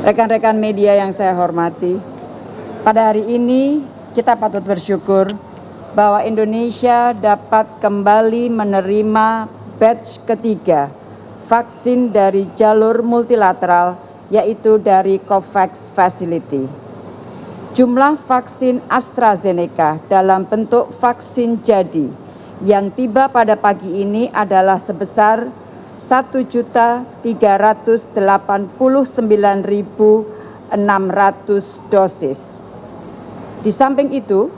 Rekan-rekan media yang saya hormati, pada hari ini kita patut bersyukur bahwa Indonesia dapat kembali menerima batch ketiga vaksin dari jalur multilateral yaitu dari COVAX Facility. Jumlah vaksin AstraZeneca dalam bentuk vaksin jadi yang tiba pada pagi ini adalah sebesar 1.389.600 dosis. Di samping itu,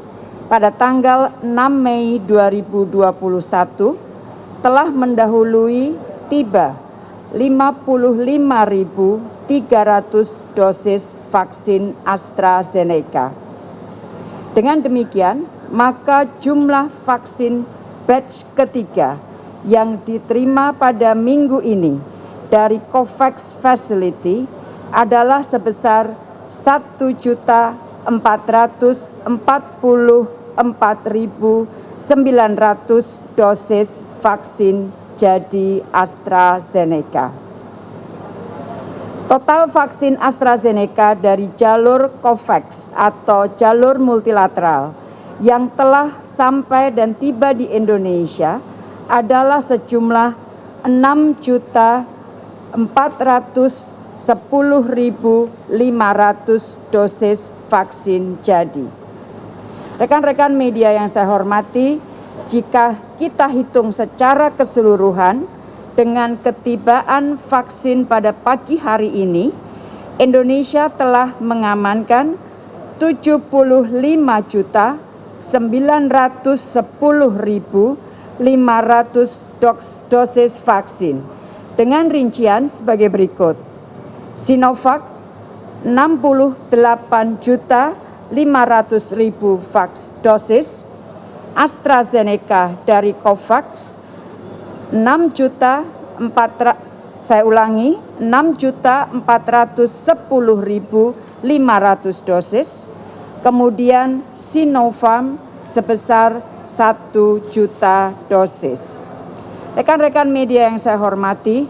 pada tanggal 6 Mei 2021 telah mendahului tiba 55.300 dosis vaksin AstraZeneca. Dengan demikian, maka jumlah vaksin batch ketiga yang diterima pada minggu ini dari COVAX Facility adalah sebesar 1.444.900 dosis vaksin jadi AstraZeneca. Total vaksin AstraZeneca dari jalur COVAX atau jalur multilateral yang telah sampai dan tiba di Indonesia adalah sejumlah enam juta 410.500 dosis vaksin jadi. Rekan-rekan media yang saya hormati, jika kita hitung secara keseluruhan dengan ketibaan vaksin pada pagi hari ini, Indonesia telah mengamankan 75 juta 910.000 500 dos dosis vaksin. Dengan rincian sebagai berikut. Sinovac 68 juta 500 ribu dosis, AstraZeneca dari Covax 6 juta 4 saya ulangi 6 juta 410.500 dosis, kemudian Sinovac sebesar 1 juta dosis. Rekan-rekan media yang saya hormati,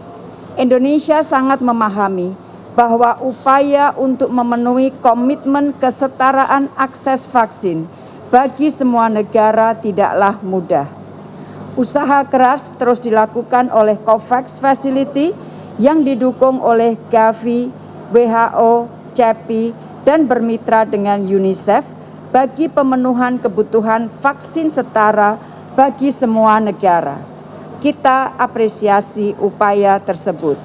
Indonesia sangat memahami bahwa upaya untuk memenuhi komitmen kesetaraan akses vaksin bagi semua negara tidaklah mudah. Usaha keras terus dilakukan oleh COVAX Facility yang didukung oleh Gavi, WHO, CEPI, dan bermitra dengan UNICEF bagi pemenuhan kebutuhan vaksin setara bagi semua negara. Kita apresiasi upaya tersebut.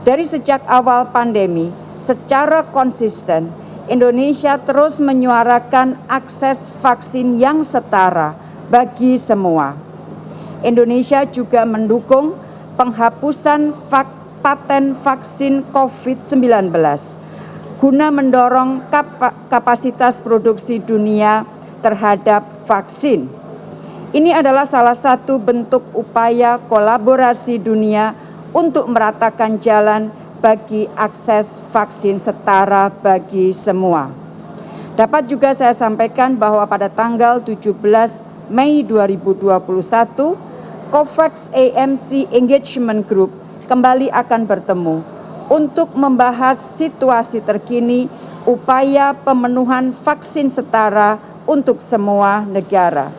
Dari sejak awal pandemi, secara konsisten, Indonesia terus menyuarakan akses vaksin yang setara bagi semua. Indonesia juga mendukung penghapusan paten vaksin COVID-19 guna mendorong kapasitas produksi dunia terhadap vaksin. Ini adalah salah satu bentuk upaya kolaborasi dunia untuk meratakan jalan bagi akses vaksin setara bagi semua. Dapat juga saya sampaikan bahwa pada tanggal 17 Mei 2021, COVAX AMC Engagement Group kembali akan bertemu untuk membahas situasi terkini upaya pemenuhan vaksin setara untuk semua negara.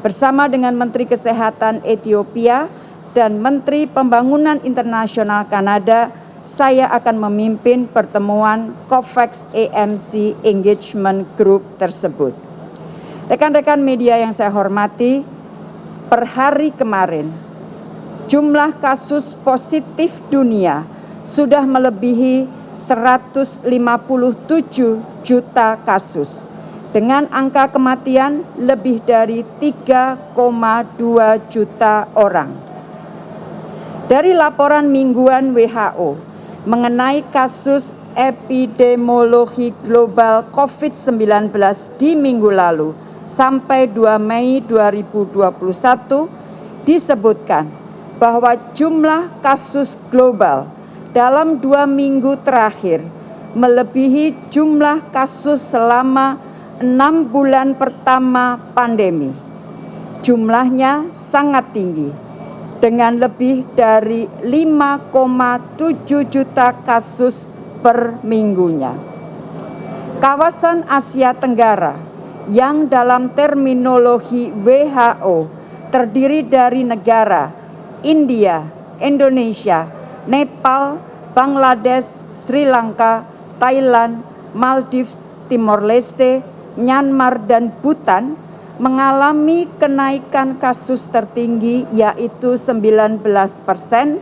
Bersama dengan Menteri Kesehatan Ethiopia dan Menteri Pembangunan Internasional Kanada, saya akan memimpin pertemuan COVAX AMC Engagement Group tersebut. Rekan-rekan media yang saya hormati, per hari kemarin jumlah kasus positif dunia sudah melebihi 157 juta kasus dengan angka kematian lebih dari 3,2 juta orang. Dari laporan mingguan WHO mengenai kasus epidemiologi global COVID-19 di minggu lalu sampai 2 Mei 2021 disebutkan bahwa jumlah kasus global dalam dua minggu terakhir melebihi jumlah kasus selama enam bulan pertama pandemi. Jumlahnya sangat tinggi, dengan lebih dari 5,7 juta kasus per minggunya. Kawasan Asia Tenggara yang dalam terminologi WHO terdiri dari negara India, Indonesia, Nepal, Bangladesh, Sri Lanka, Thailand, Maldives, Timor Leste, Myanmar, dan Bhutan mengalami kenaikan kasus tertinggi yaitu 19 persen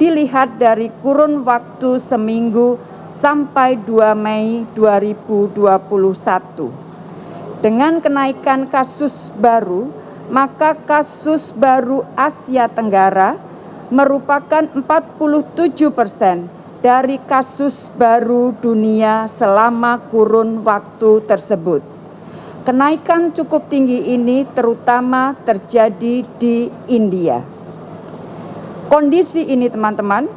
dilihat dari kurun waktu seminggu sampai 2 Mei 2021. Dengan kenaikan kasus baru, maka kasus baru Asia Tenggara merupakan 47 persen dari kasus baru dunia selama kurun waktu tersebut. Kenaikan cukup tinggi ini terutama terjadi di India. Kondisi ini teman-teman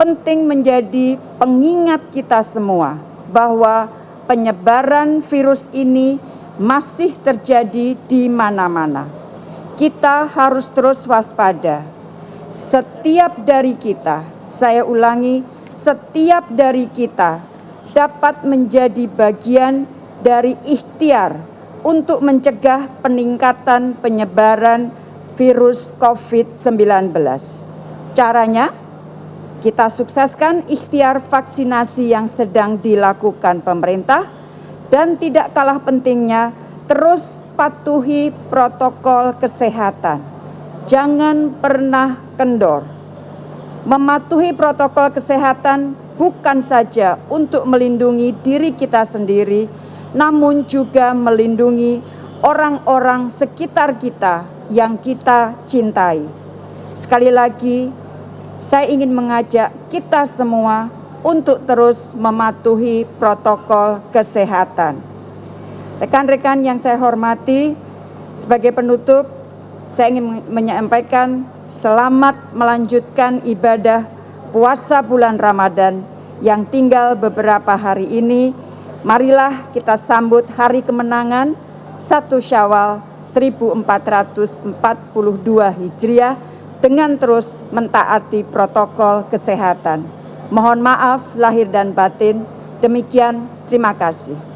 penting menjadi pengingat kita semua bahwa penyebaran virus ini masih terjadi di mana-mana. Kita harus terus waspada. Setiap dari kita, saya ulangi, setiap dari kita dapat menjadi bagian dari ikhtiar untuk mencegah peningkatan penyebaran virus COVID-19. Caranya, kita sukseskan ikhtiar vaksinasi yang sedang dilakukan pemerintah dan tidak kalah pentingnya terus patuhi protokol kesehatan. Jangan pernah kendor Mematuhi protokol kesehatan bukan saja untuk melindungi diri kita sendiri, namun juga melindungi orang-orang sekitar kita yang kita cintai. Sekali lagi, saya ingin mengajak kita semua untuk terus mematuhi protokol kesehatan. Rekan-rekan yang saya hormati, sebagai penutup, saya ingin menyampaikan selamat melanjutkan ibadah puasa bulan Ramadan yang tinggal beberapa hari ini. Marilah kita sambut hari kemenangan 1 Syawal 1442 Hijriah dengan terus mentaati protokol kesehatan. Mohon maaf lahir dan batin. Demikian, terima kasih.